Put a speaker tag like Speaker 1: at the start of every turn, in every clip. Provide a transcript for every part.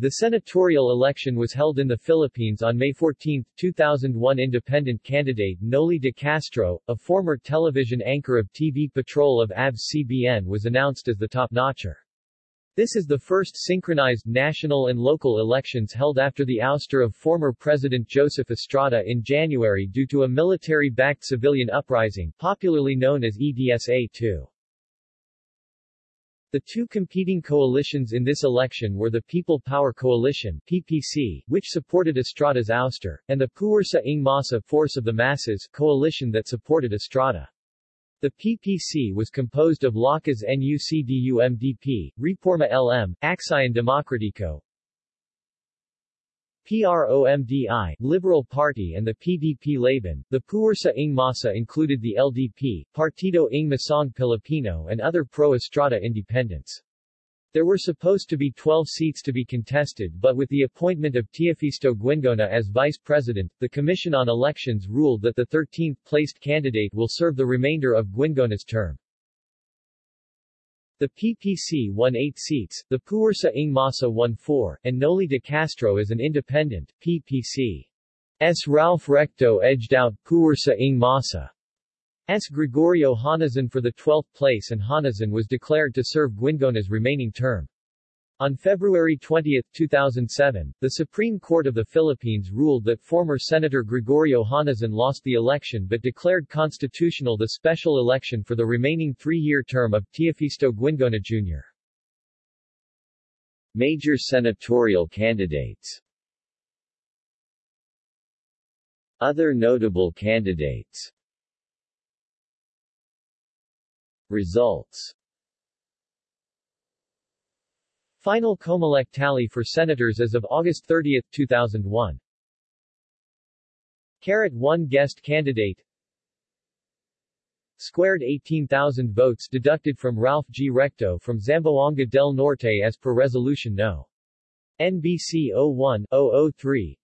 Speaker 1: The senatorial election was held in the Philippines on May 14, 2001 Independent candidate Noli de Castro, a former television anchor of TV Patrol of ABS-CBN was announced as the top-notcher. This is the first synchronized national and local elections held after the ouster of former President Joseph Estrada in January due to a military-backed civilian uprising, popularly known as EDSA-2. The two competing coalitions in this election were the People Power Coalition PPC, which supported Estrada's ouster, and the Puwersa ng Masa Force of the Masses coalition that supported Estrada. The PPC was composed of Lakas NUCD-UMDP, Reforma LM, Aksyon Demokratiko, PROMDI, Liberal Party and the PDP Laban. The Puwersa ng Masa included the LDP, Partido ng Masang Pilipino and other pro-Estrada independents. There were supposed to be 12 seats to be contested but with the appointment of Teofisto Guingona as vice president, the Commission on Elections ruled that the 13th-placed candidate will serve the remainder of Guingona's term. The PPC won 8 seats, the Puwersa ng Masa won 4, and Noli de Castro as an independent, PPC. S. Ralph Recto edged out Puwersa ng Masa. S. Gregorio Honasan for the 12th place and Honasan was declared to serve Guingona's remaining term. On February 20, 2007, the Supreme Court of the Philippines ruled that former Senator Gregorio Honasan lost the election but declared constitutional the special election for the remaining three-year term of Teofisto Guingona Jr.
Speaker 2: Major senatorial candidates. Other notable candidates. Results
Speaker 1: Final Comelec tally for senators as of August 30, 2001 Carat 1 guest candidate Squared 18,000 votes deducted from Ralph G. Recto from Zamboanga del Norte as per Resolution No. NBC 01-003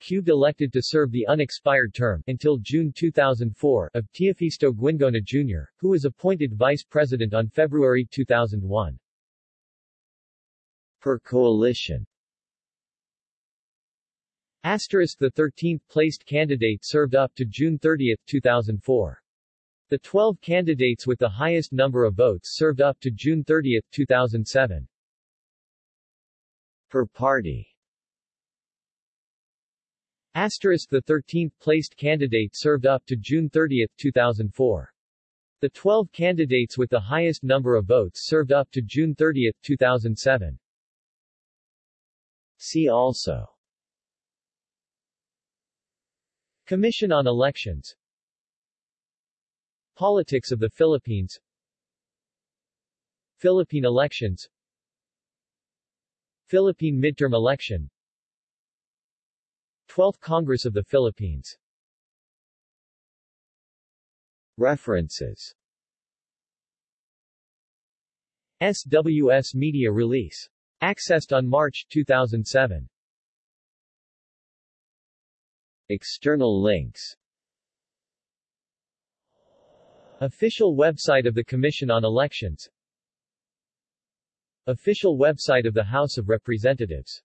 Speaker 1: Cubed elected to serve the unexpired term until June 2004 of Teofisto Guingona Jr., who was appointed vice president on February 2001.
Speaker 2: Per coalition
Speaker 1: Asterisk the 13th placed candidate served up to June 30, 2004. The 12 candidates with the highest number of votes served up to June 30, 2007.
Speaker 2: Per party
Speaker 1: Asterisk the 13th placed candidate served up to June 30, 2004. The 12 candidates with the highest number of votes served up to June 30, 2007.
Speaker 2: See also.
Speaker 1: Commission on Elections. Politics of the Philippines. Philippine elections. Philippine midterm election. 12th Congress of the Philippines.
Speaker 2: References.
Speaker 1: SWS Media Release. Accessed on March 2007.
Speaker 2: External links.
Speaker 1: Official website of the Commission on Elections. Official website of the House of Representatives